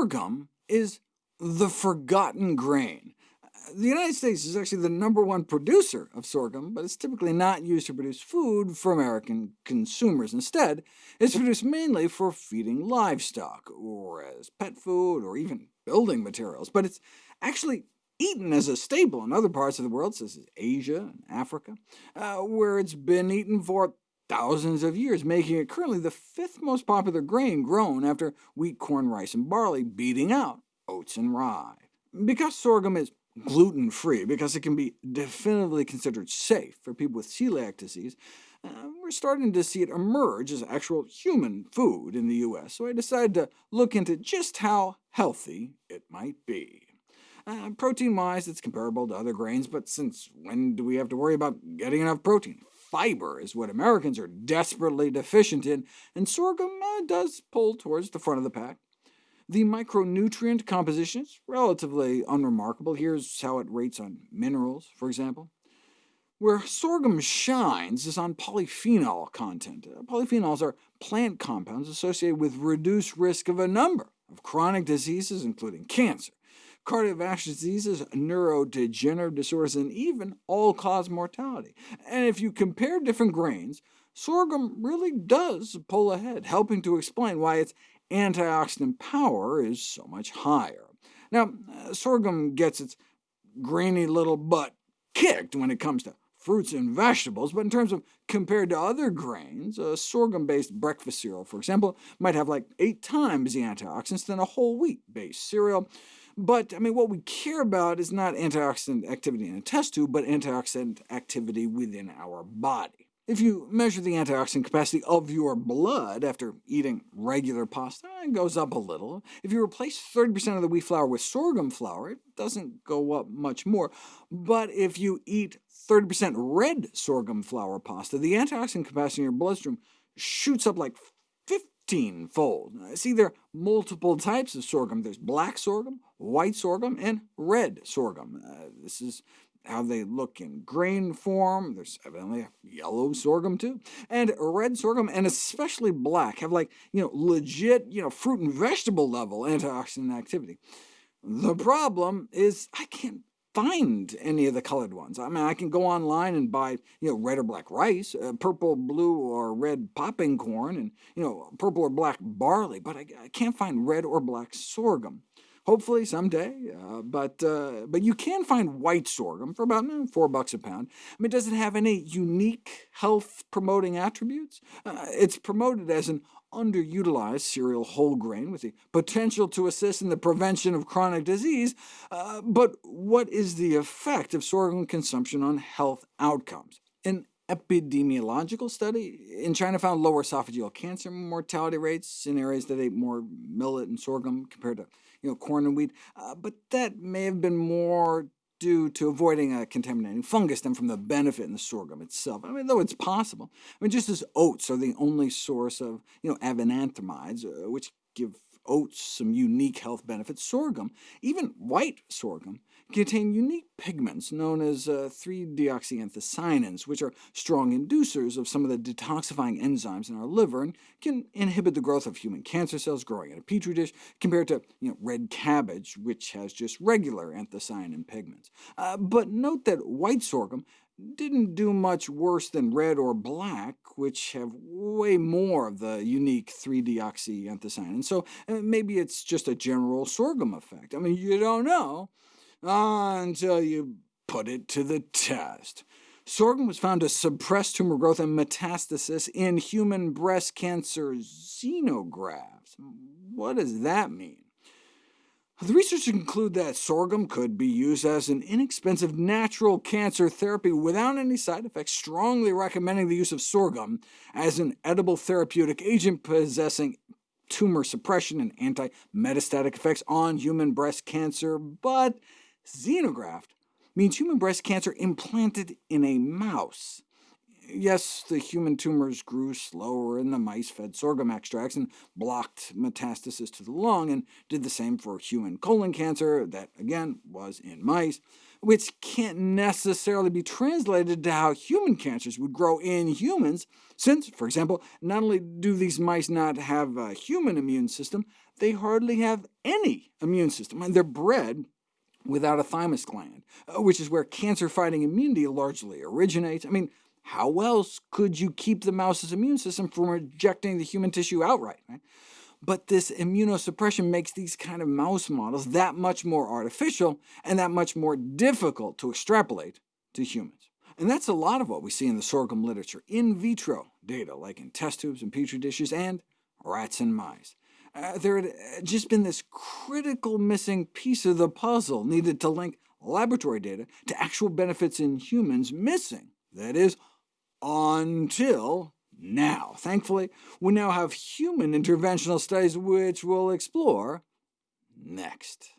sorghum is the forgotten grain. The United States is actually the number one producer of sorghum, but it's typically not used to produce food for American consumers. Instead, it's produced mainly for feeding livestock, or as pet food, or even building materials. But it's actually eaten as a staple in other parts of the world, such as Asia and Africa, uh, where it's been eaten for thousands of years, making it currently the fifth most popular grain grown after wheat, corn, rice, and barley, beating out oats and rye. Because sorghum is gluten-free, because it can be definitively considered safe for people with celiac disease, uh, we're starting to see it emerge as actual human food in the U.S., so I decided to look into just how healthy it might be. Uh, Protein-wise, it's comparable to other grains, but since when do we have to worry about getting enough protein? Fiber is what Americans are desperately deficient in, and sorghum uh, does pull towards the front of the pack. The micronutrient composition is relatively unremarkable. Here's how it rates on minerals, for example. Where sorghum shines is on polyphenol content. Uh, polyphenols are plant compounds associated with reduced risk of a number of chronic diseases, including cancer, cardiovascular diseases, neurodegenerative disorders, and even all-cause mortality. And if you compare different grains, sorghum really does pull ahead, helping to explain why its antioxidant power is so much higher. Now, uh, sorghum gets its grainy little butt kicked when it comes to fruits and vegetables, but in terms of compared to other grains, a sorghum-based breakfast cereal, for example, might have like eight times the antioxidants than a whole wheat-based cereal. But I mean, what we care about is not antioxidant activity in a test tube, but antioxidant activity within our body. If you measure the antioxidant capacity of your blood after eating regular pasta, it goes up a little. If you replace 30% of the wheat flour with sorghum flour, it doesn't go up much more. But if you eat 30% red sorghum flour pasta, the antioxidant capacity in your bloodstream shoots up like 15-fold. See, there are multiple types of sorghum. There's black sorghum, white sorghum, and red sorghum. Uh, this is how they look in grain form. There's evidently a yellow sorghum too. And red sorghum, and especially black, have like you know legit you know fruit and vegetable level antioxidant activity. The problem is I can't find any of the colored ones. I mean, I can go online and buy you know red or black rice, uh, purple, blue, or red popping corn, and you know purple or black barley, but I, I can't find red or black sorghum. Hopefully someday, uh, but, uh, but you can find white sorghum for about eh, 4 bucks a pound. I mean, does it have any unique health-promoting attributes? Uh, it's promoted as an underutilized cereal whole grain with the potential to assist in the prevention of chronic disease, uh, but what is the effect of sorghum consumption on health outcomes? An epidemiological study in China found lower esophageal cancer mortality rates in areas that ate more millet and sorghum compared to you know, corn and wheat, uh, but that may have been more due to avoiding a contaminating fungus than from the benefit in the sorghum itself. I mean, though it's possible. I mean, just as oats are the only source of you know, avenanthramides, uh, which give oats some unique health benefits, sorghum, even white sorghum, contain unique pigments known as uh, 3-deoxyanthocyanins, which are strong inducers of some of the detoxifying enzymes in our liver and can inhibit the growth of human cancer cells growing in a petri dish, compared to you know, red cabbage, which has just regular anthocyanin pigments. Uh, but note that white sorghum didn't do much worse than red or black, which have way more of the unique 3-deoxyanthocyanin, And so uh, maybe it's just a general sorghum effect. I mean, you don't know until you put it to the test. Sorghum was found to suppress tumor growth and metastasis in human breast cancer xenografts. What does that mean? The researchers conclude that sorghum could be used as an inexpensive natural cancer therapy without any side effects, strongly recommending the use of sorghum as an edible therapeutic agent possessing tumor suppression and anti-metastatic effects on human breast cancer, but xenograft means human breast cancer implanted in a mouse. Yes, the human tumors grew slower in the mice fed sorghum extracts and blocked metastasis to the lung, and did the same for human colon cancer, that again was in mice, which can't necessarily be translated to how human cancers would grow in humans, since, for example, not only do these mice not have a human immune system, they hardly have any immune system, and they're bred without a thymus gland, uh, which is where cancer-fighting immunity largely originates. I mean, how else could you keep the mouse's immune system from rejecting the human tissue outright? Right? But this immunosuppression makes these kind of mouse models that much more artificial, and that much more difficult to extrapolate to humans. And that's a lot of what we see in the sorghum literature, in vitro data, like in test tubes and petri dishes, and rats and mice. Uh, there had uh, just been this critical missing piece of the puzzle needed to link laboratory data to actual benefits in humans missing, that is, until now. Thankfully, we now have human interventional studies which we'll explore next.